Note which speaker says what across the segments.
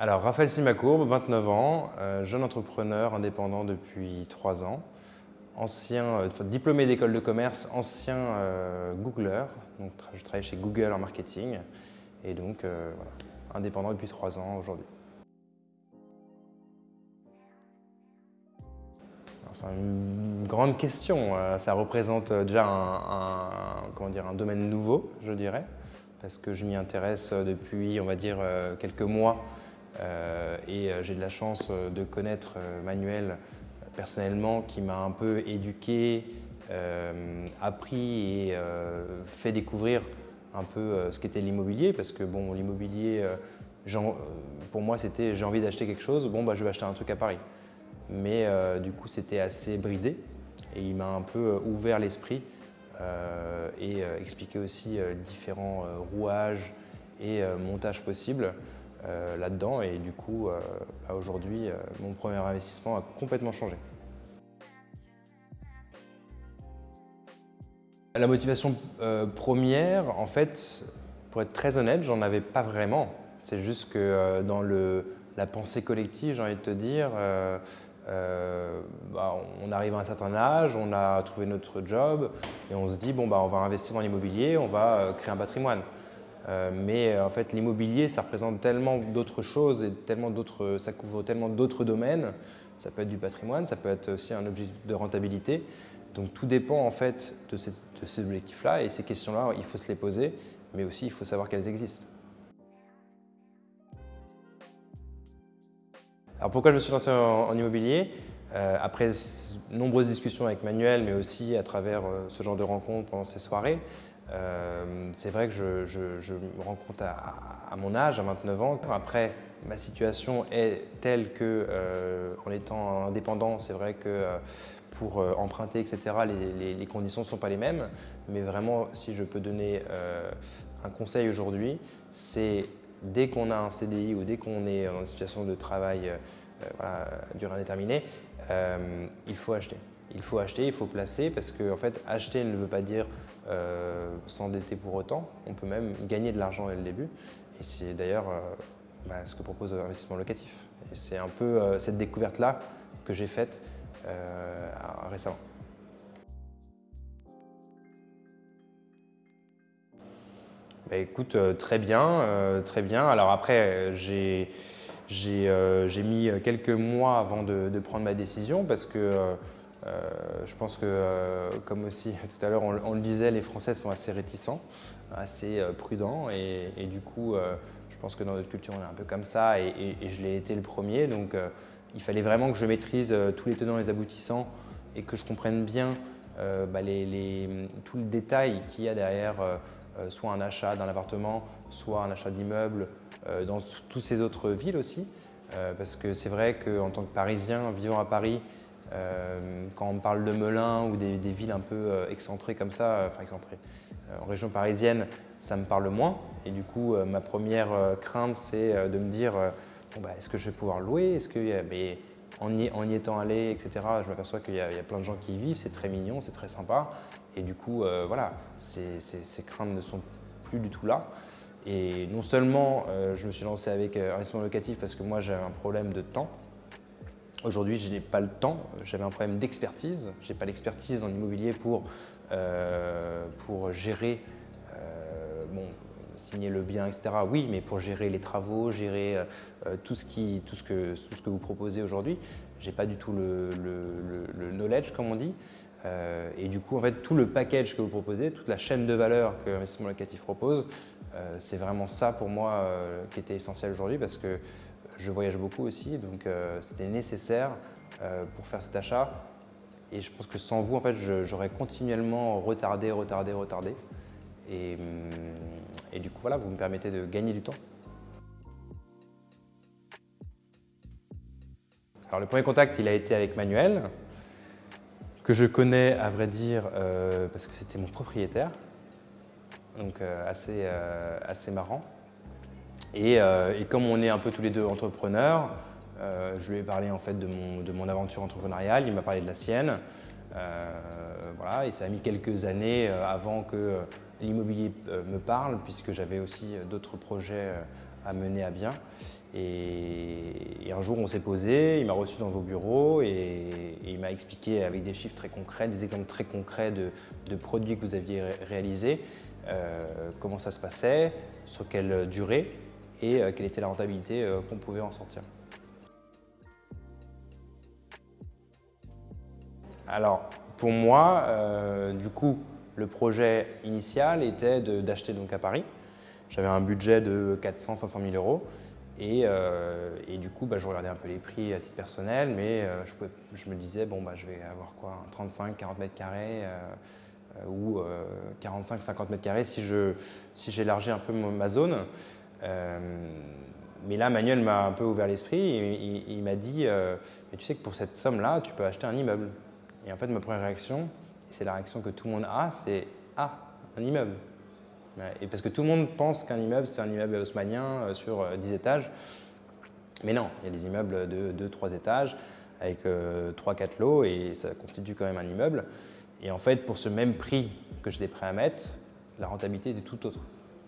Speaker 1: Alors, Raphaël Simacourbe, 29 ans, euh, jeune entrepreneur indépendant depuis 3 ans, ancien euh, diplômé d'école de commerce, ancien euh, Googler, donc je travaille chez Google en marketing et donc voilà, indépendant depuis 3 ans aujourd'hui. C'est une grande question, ça représente déjà un, comment dire, un domaine nouveau, je dirais, parce que je m'y intéresse depuis, on va dire, quelques mois euh, et euh, j'ai de la chance euh, de connaître Manuel personnellement qui m'a un peu éduqué, appris et fait découvrir un peu ce qu'était l'immobilier parce que bon, l'immobilier, pour moi c'était j'ai envie d'acheter quelque chose, bon bah je vais acheter un truc à Paris. Mais du coup c'était assez bridé et il m'a un peu ouvert l'esprit et expliqué aussi différents rouages et montages possibles. Euh, là-dedans et du coup, euh, bah, aujourd'hui, euh, mon premier investissement a complètement changé. La motivation première, en fait, pour être très honnête, j'en avais pas vraiment. C'est juste que dans le, la pensée collective, j'ai envie de te dire, bah, on arrive à un certain âge, on a trouvé notre job et on se dit, bon, bah, on va investir dans l'immobilier, on va créer un patrimoine. Euh, mais euh, en fait, l'immobilier, ça représente tellement d'autres choses et tellement d'autres, ça couvre tellement d'autres domaines. Ça peut être du patrimoine, ça peut être aussi un objectif de rentabilité. Donc tout dépend en fait de, ces objectifs-là et ces questions-là, il faut se les poser, mais aussi il faut savoir qu'elles existent. Alors pourquoi je me suis lancé en, immobilier? Euh, Après nombreuses discussions avec Manuel, mais aussi à travers ce genre de rencontres pendant ces soirées, euh, c'est vrai que je, me rends compte à, mon âge, à 29 ans. Après, ma situation est telle que, euh, en étant indépendant, c'est vrai que euh, pour emprunter, etc., les, conditions ne sont pas les mêmes. Mais vraiment, si je peux donner un conseil aujourd'hui, c'est dès qu'on a un CDI ou dès qu'on est une situation de travail voilà, durée indéterminée, il faut acheter il faut acheter, il faut placer parce que en fait, acheter ne veut pas dire euh, s'endetter pour autant. On peut même gagner de l'argent dès le début. Et c'est d'ailleurs euh, bah, ce que propose l'investissement locatif. Et c'est un peu euh, cette découverte-là que j'ai faite récemment. Bah, écoute, très bien, très bien. Alors après, j'ai mis quelques mois avant de, prendre ma décision parce que euh, je pense que, euh, comme aussi tout à l'heure on, le disait, les Français sont assez réticents, assez euh, prudents et, du coup, je pense que dans notre culture, on est un peu comme ça et, je l'ai été le premier. Donc, il fallait vraiment que je maîtrise tous les tenants et les aboutissants et que je comprenne bien bah, tout le détail qu'il y a derrière soit un achat d'un appartement, soit un achat d'immeuble dans toutes ces autres villes aussi. parce que c'est vrai qu'en tant que Parisien, vivant à Paris, quand on parle de Melun ou des, villes un peu euh, excentrées comme ça, euh, enfin excentrées, en région parisienne, ça me parle moins. Et du coup, ma première crainte, c'est de me dire bah, est-ce que je vais pouvoir louer? Est-ce que, mais en y, étant allé, etc., je m'aperçois qu'il y, a plein de gens qui y vivent, c'est très mignon, c'est très sympa. Et du coup, voilà, ces, craintes ne sont plus du tout là. Et non seulement je me suis lancé avec un investissement locatif parce que moi j'avais un problème de temps, Aujourd'hui, je n'ai pas le temps, j'avais un problème d'expertise. Je n'ai pas l'expertise dans l'immobilier pour, euh, pour gérer, euh, bon, signer le bien, etc. Oui, mais pour gérer les travaux, gérer euh, tout, ce qui, tout, ce que, tout ce que vous proposez aujourd'hui. Je n'ai pas du tout le, le, knowledge, comme on dit. et du coup, en fait, tout le package que vous proposez, toute la chaîne de valeur que l'investissement locatif propose, c'est vraiment ça pour moi qui était essentiel aujourd'hui parce que je voyage beaucoup aussi, donc euh, c'était nécessaire euh, pour faire cet achat. Et je pense que sans vous, en fait, j'aurais continuellement retardé, retardé, retardé. Et, hum, et, du coup, voilà, vous me permettez de gagner du temps. Alors, le premier contact, il a été avec Manuel, que je connais, à vrai dire, euh, parce que c'était mon propriétaire. Donc, assez, assez marrant. Euh, et, comme on est un peu tous les deux entrepreneurs, euh, je lui ai parlé en fait de mon, aventure entrepreneuriale, il m'a parlé de la sienne. Euh, voilà, et ça a mis quelques années avant que l'immobilier me parle puisque j'avais aussi d'autres projets à mener à bien. Et, un jour, on s'est posé, il m'a reçu dans vos bureaux et, il m'a expliqué avec des chiffres très concrets, des exemples très concrets de, produits que vous aviez réalisés, comment ça se passait, sur quelle durée et euh, quelle était la rentabilité euh, qu'on pouvait en sortir. Alors, pour moi, du coup, le projet initial était d'acheter donc à Paris. J'avais un budget de 400-500 000 euros. Euh, et, du coup, bah, je regardais un peu les prix à titre personnel, mais euh, je, me disais, bon, bah, je vais avoir quoi 35-40 mètres carrés euh, ou 45-50 mètres carrés si j'élargis un peu ma zone. Mais là, Manuel m'a un peu ouvert l'esprit et il, m'a dit, mais tu sais que pour cette somme-là, tu peux acheter un immeuble. Et en fait, ma première réaction, c'est la réaction que tout le monde a, c'est Ah, un immeuble. Et parce que tout le monde pense qu'un immeuble, c'est un immeuble haussmanien euh, sur 10 euh, étages. Mais non, il y a des immeubles de 2-3 étages avec 3-4 euh, lots et ça constitue quand même un immeuble. Et en fait, pour ce même prix que j'étais prêt à mettre, la rentabilité était tout autre.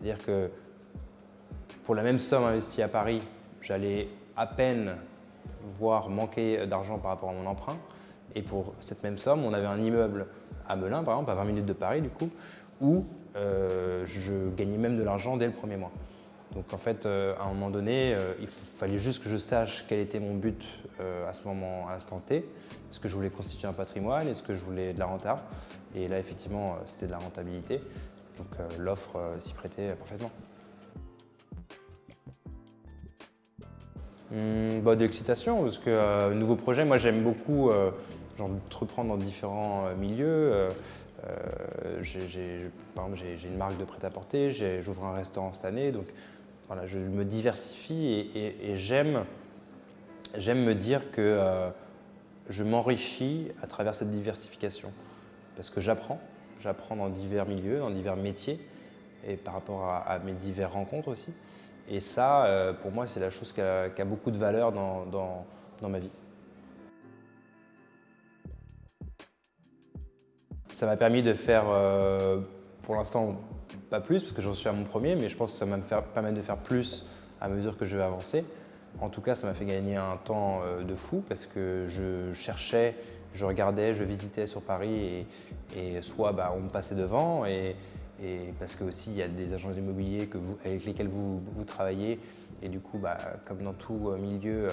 Speaker 1: C'est-à-dire que pour la même somme investie à Paris, j'allais à peine voir manquer d'argent par rapport à mon emprunt. Et pour cette même somme, on avait un immeuble à Melun, par exemple, à 20 minutes de Paris, du coup, où euh, je gagnais même de l'argent dès le premier mois. Donc en fait, euh, à un moment donné, euh, il fallait juste que je sache quel était mon but à ce moment, à l'instant T. Est-ce que je voulais constituer un patrimoine? Est-ce que je voulais de la renta? Et là, effectivement, c'était de la rentabilité. Donc l'offre s'y prêtait parfaitement. Hum, bah, de l'excitation, parce que nouveau projet, moi j'aime beaucoup reprendre dans différents milieux. Euh, par exemple, j'ai une marque de prêt-à-porter, j'ouvre un restaurant cette année, donc voilà, je me diversifie et, j'aime me dire que euh, je m'enrichis à travers cette diversification parce que j'apprends, j'apprends dans divers milieux, dans divers métiers et par rapport à, mes diverses rencontres aussi. Et ça, euh, pour moi, c'est la chose qui a, beaucoup de valeur dans ma vie. Ça m'a permis de faire, euh, pour l'instant, pas plus, parce que j'en suis à mon premier, mais je pense que ça va me permettre de faire plus à mesure que je vais avancer. En tout cas, ça m'a fait gagner un temps euh, de fou parce que je cherchais, je regardais, je visitais sur Paris et, soit bah, on me passait devant et, parce que aussi il y a des agents immobiliers avec lesquels vous, travaillez et du coup, bah, comme dans tout euh, milieu,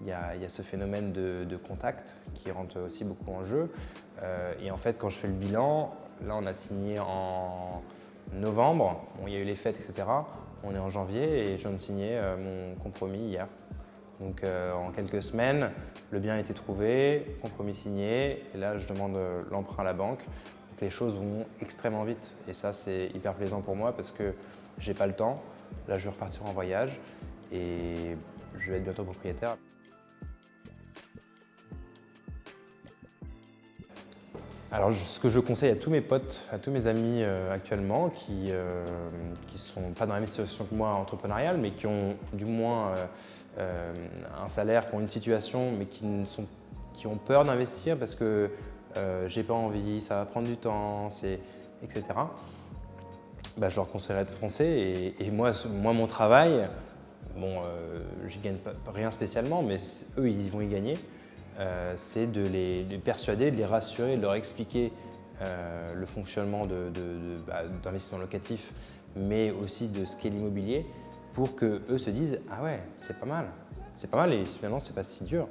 Speaker 1: il y, a, ce phénomène de, contact qui rentre aussi beaucoup en jeu. Euh, et en fait, quand je fais le bilan, là, on a signé en novembre. il y a eu les fêtes, etc. On est en janvier et je viens de signer euh, mon compromis hier. Donc euh, en quelques semaines, le bien a été trouvé, compromis signé, et là je demande l'emprunt à la banque. Les choses vont extrêmement vite et ça c'est hyper plaisant pour moi parce que j'ai pas le temps. Là je vais repartir en voyage et je vais être bientôt propriétaire. Alors, ce que je conseille à tous mes potes, à tous mes amis euh, actuellement, qui ne euh, sont pas dans la même situation que moi entrepreneuriale, mais qui ont du moins euh, un salaire, qui ont une situation, mais qui, sont, qui ont peur d'investir parce que j'ai pas envie, ça va prendre du temps, etc. Bah, je leur conseillerais de foncer. Et, moi, moi, mon travail, bon, j'y gagne rien spécialement, mais eux, ils vont y gagner. Euh, c'est de les, persuader, de les rassurer, de leur expliquer euh, le fonctionnement bah, d'investissement locatif, mais aussi de ce qu'est l'immobilier, pour qu'eux se disent « Ah ouais, c'est pas mal, c'est pas mal et finalement c'est pas si dur ».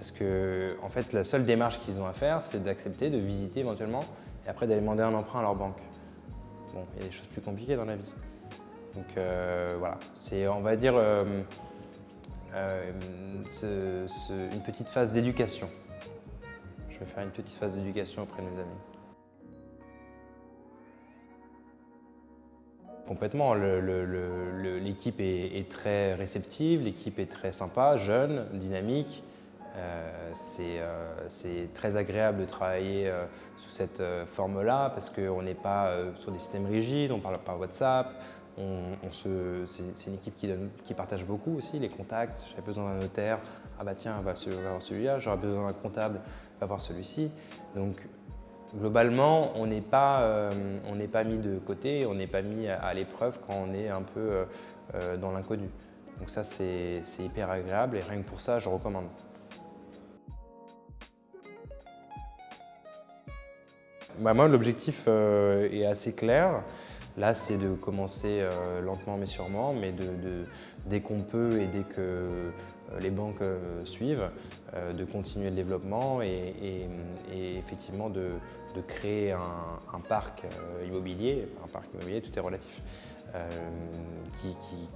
Speaker 1: Parce que en fait, la seule démarche qu'ils ont à faire, c'est d'accepter, de visiter éventuellement, et après d'aller demander un emprunt à leur banque. Bon, il y a des choses plus compliquées dans la vie. Donc euh, voilà, c'est on va dire euh, une petite phase d'éducation. Je vais faire une petite phase d'éducation auprès de mes amis. Complètement, l'équipe est, très réceptive, l'équipe est très sympa, jeune, dynamique. Euh, euh, c'est très agréable de travailler sous cette forme-là parce qu'on n'est pas sur des systèmes rigides, on parle par WhatsApp, c'est une équipe qui, partage beaucoup aussi, les contacts. J'avais besoin d'un notaire, ah bah tiens, va, voir celui-là, j'aurais besoin d'un comptable, va voir celui-ci. Donc Globalement, on n'est pas, pas mis de côté, on n'est pas mis à, l'épreuve quand on est un peu dans l'inconnu. Donc ça, c'est hyper agréable et rien que pour ça, je recommande. Bah, moi, l'objectif est assez clair. Là, c'est de commencer euh, lentement mais sûrement, mais dès qu'on peut et dès que euh, les banques euh, suivent, de continuer le développement et, effectivement de, créer un, parc immobilier, un parc immobilier, tout est relatif,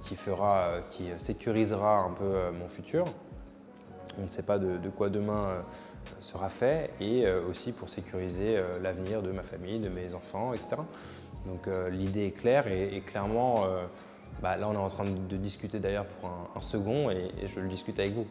Speaker 1: qui, fera, qui sécurisera un peu mon futur. On ne sait pas de, quoi demain sera fait et aussi pour sécuriser l'avenir de ma famille, de mes enfants, etc. Donc euh, l'idée est claire et, clairement, euh, bah, là on est en train de, discuter d'ailleurs pour un, second et, et je le discute avec vous.